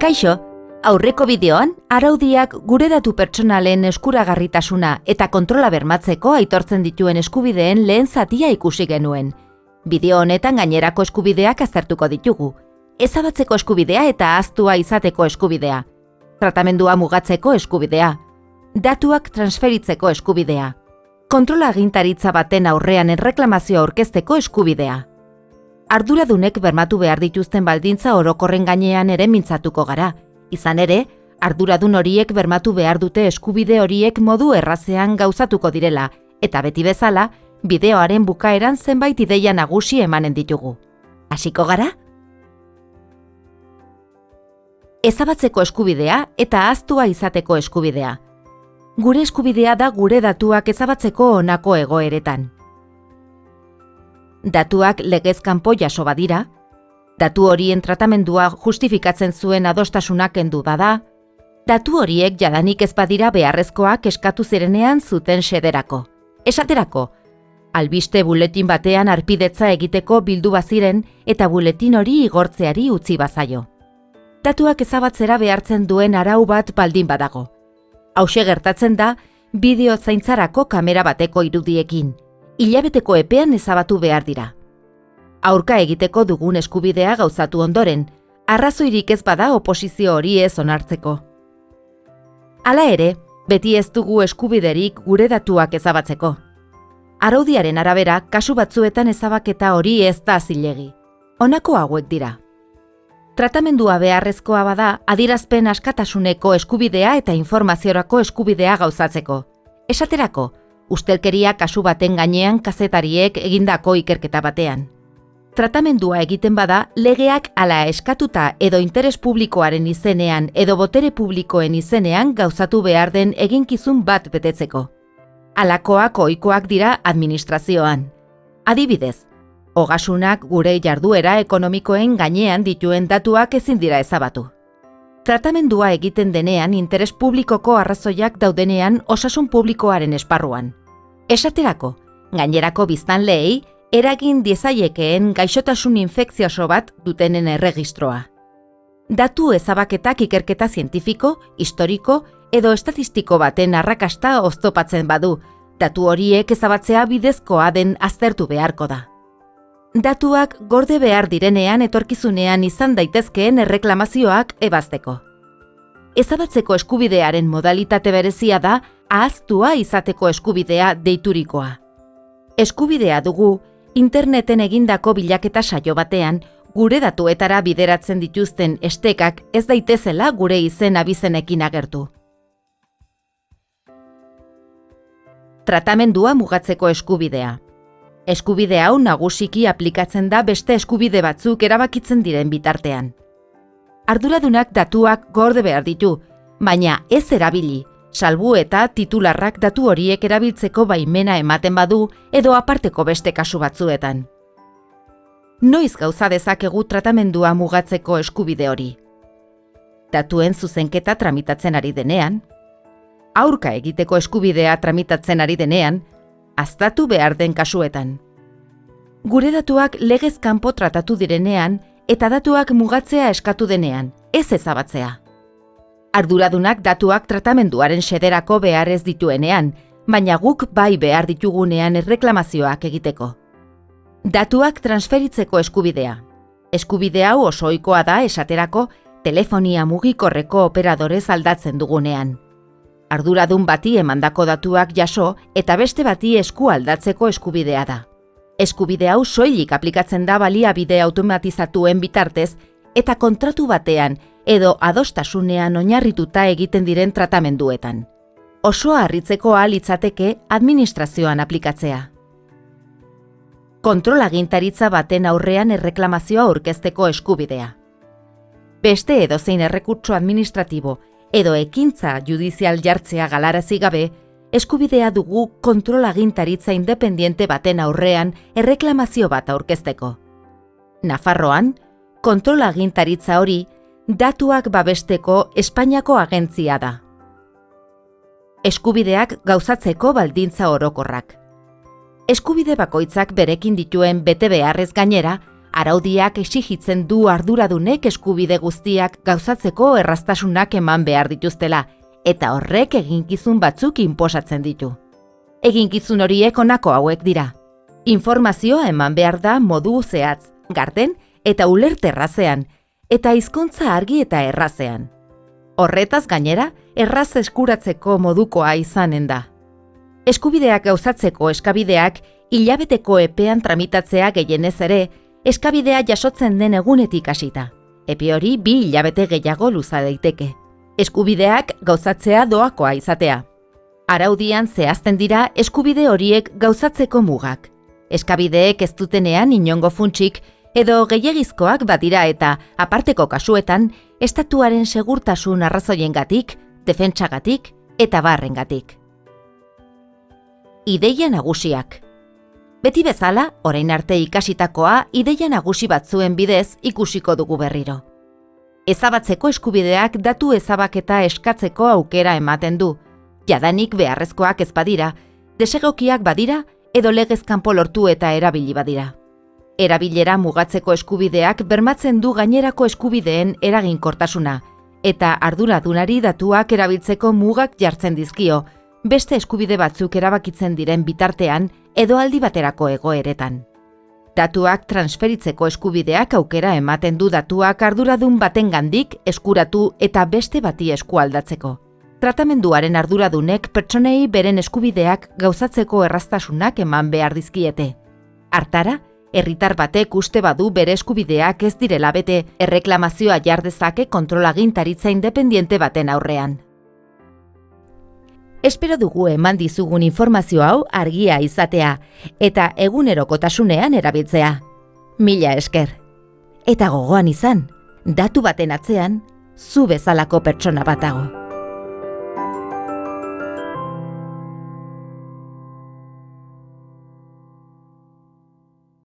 Kaixo, aurreko bideoan, araudiak gure datu pertsonalen eskuragarritasuna eta kontrola bermatzeko aitortzen dituen eskubideen lehen zatia ikusi genuen. Bideo honetan gainerako eskubideak aztertuko ditugu. Ezabatzeko eskubidea eta ahaztua izateko eskubidea. Tratamendua mugatzeko eskubidea. Datuak transferitzeko eskubidea. Kontrola agintaritza baten aurrean erreklamazio aurkezteko eskubidea. Arduradunek bermatu behar dituzten baldintza orokorren gainean ere mintzatuko gara. Izan ere, arduradun horiek bermatu behar dute eskubide horiek modu errazean gauzatuko direla, eta beti bezala, bideoaren bukaeran zenbait ideia nagusi emanen ditugu. Hasiko gara? Ezabatzeko eskubidea eta ahaztua izateko eskubidea. Gure eskubidea da gure datuak ezabatzeko honako egoeretan. Datuak legez kanpo jaso badira, datu horien tratamendua justifikatzen zuen adostasunak kendu bada, datu horiek jadanik ez badira beharrezkoak eskatu zirenean zuten sederako. Esaterako, albiste buletin batean arpidetza egiteko bildu baziren eta buletin hori igortzeari utzi bazaio. Datuak ezabatzera behartzen duen arau bat baldin badago. Hauxe gertatzen da, bideo zaintzarako kamera bateko irudiekin. Hilabeteko epean ezabatu behar dira. Aurka egiteko dugun eskubidea gauzatu ondoren, arrazoirik ez bada oposizio hori ez onartzeko. Hala ere, beti ez dugu eskubiderik gure datuak ezabatzeko. Araudiaren arabera, kasu batzuetan ezabaketa hori ez da zilegi. Honako hauek dira. Tratamendua beharrezkoa bada adirazpen askatasuneko eskubidea eta informaziorako eskubidea gauzatzeko. Esaterako, ustelkeria kasu baten gainean kazetariek egindako ikerketa batean. Tratamendua egiten bada, legeak ala eskatuta edo interes publikoaren izenean edo botere publikoen izenean gauzatu behar den eginkizun bat betetzeko. Alakoak ohikoak dira administrazioan. Adibidez, ogasunak gure jarduera ekonomikoen gainean dituen datuak ezin dira ezabatu. Tratamendua egiten denean interes publikoko arrazoiak daudenean osasun publikoaren esparruan. Esaterako, gainerako biztan lehei, eragin diezaiekeen gaixotasun infekzioso bat dutenen erregistroa. Datu ezabaketak ikerketa zientifiko, historiko edo estatistiko baten arrakasta oztopatzen badu, datu horiek ezabatzea bidezkoa den aztertu beharko da. Datuak gorde behar direnean etorkizunean izan daitezkeen erreklamazioak ebazteko. Ezabatzeko eskubidearen modalitate berezia da ahaztua izateko eskubidea deiturikoa. Eskubidea dugu, interneten egindako bilaketa saio batean, gure datuetara bideratzen dituzten estekak ez daitezela gure izen abizenekin agertu. Tratamendua mugatzeko eskubidea. Eskubide hau nagusiki aplikatzen da beste eskubide batzuk erabakitzen diren bitartean. Arduradunak datuak gorde behar ditu, baina ez erabili, salbu eta titularrak datu horiek erabiltzeko baimena ematen badu edo aparteko beste kasu batzuetan. Noiz gauza dezakegu tratamendua mugatzeko eskubide hori. Datuen zuzenketa tramitatzen ari denean, aurka egiteko eskubidea tramitatzen ari denean, aztatu behar den kasuetan. Gure datuak legez kanpo tratatu direnean eta datuak mugatzea eskatu denean, ez ezabatzea. Arduradunak datuak tratamenduaren sederako behar ez dituenean, baina guk bai behar ditugunean erreklamazioak egiteko. Datuak transferitzeko eskubidea. Eskubide hau osoikoa da esaterako telefonia mugikorreko operadorez aldatzen dugunean arduradun bati emandako datuak jaso eta beste bati esku aldatzeko eskubidea da. Eskubide hau soilik aplikatzen da baliabide automatizatuen bitartez eta kontratu batean edo adostasunean oinarrituta egiten diren tratamenduetan. Oso harritzeko litzateke administrazioan aplikatzea. Kontrolagintaritza baten aurrean erreklamazioa aurkezteko eskubidea. Beste edozein errekurtso administratibo edo ekintza judizial jartzea galarazi gabe, eskubidea dugu kontrolagintaritza independiente baten aurrean erreklamazio bat aurkezteko. Nafarroan, kontrolagintaritza hori datuak babesteko Espainiako agentzia da. Eskubideak gauzatzeko baldintza orokorrak. Eskubide bakoitzak berekin dituen bete beharrez gainera, araudiak exigitzen du arduradunek eskubide guztiak gauzatzeko errastasunak eman behar dituztela, eta horrek eginkizun batzuk inposatzen ditu. Eginkizun horiek honako hauek dira. Informazioa eman behar da modu zehatz, garden eta ulerterrazean, eta hizkuntza argi eta errazean. Horretaz gainera, erraz eskuratzeko modukoa izanen da. Eskubideak gauzatzeko eskabideak hilabeteko epean tramitatzea gehienez ere, eskabidea jasotzen den egunetik hasita. Epe hori bi hilabete gehiago luza daiteke. Eskubideak gauzatzea doakoa izatea. Araudian zehazten dira eskubide horiek gauzatzeko mugak. Eskabideek ez dutenean inongo funtsik edo gehiagizkoak badira eta aparteko kasuetan estatuaren segurtasun arrazoiengatik, defentsagatik eta barrengatik. Ideia nagusiak. Beti bezala, orain arte ikasitakoa ideia nagusi batzuen bidez ikusiko dugu berriro. Ezabatzeko eskubideak datu ezabaketa eskatzeko aukera ematen du, jadanik beharrezkoak ez badira, desegokiak badira edo legezkanpo lortu eta erabili badira. Erabilera mugatzeko eskubideak bermatzen du gainerako eskubideen eraginkortasuna, eta arduradunari datuak erabiltzeko mugak jartzen dizkio, beste eskubide batzuk erabakitzen diren bitartean edo aldi baterako egoeretan. Datuak transferitzeko eskubideak aukera ematen du datuak arduradun baten gandik eskuratu eta beste bati eskualdatzeko. Tratamenduaren arduradunek pertsonei beren eskubideak gauzatzeko erraztasunak eman behar dizkiete. Artara, herritar batek uste badu bere eskubideak ez direla bete erreklamazioa jardezake kontrolagintaritza independiente baten aurrean. Espero dugu eman dizugun informazio hau argia izatea eta egunerokotasunean erabiltzea. Mila esker. Eta gogoan izan, datu baten atzean, zu bezalako pertsona batago.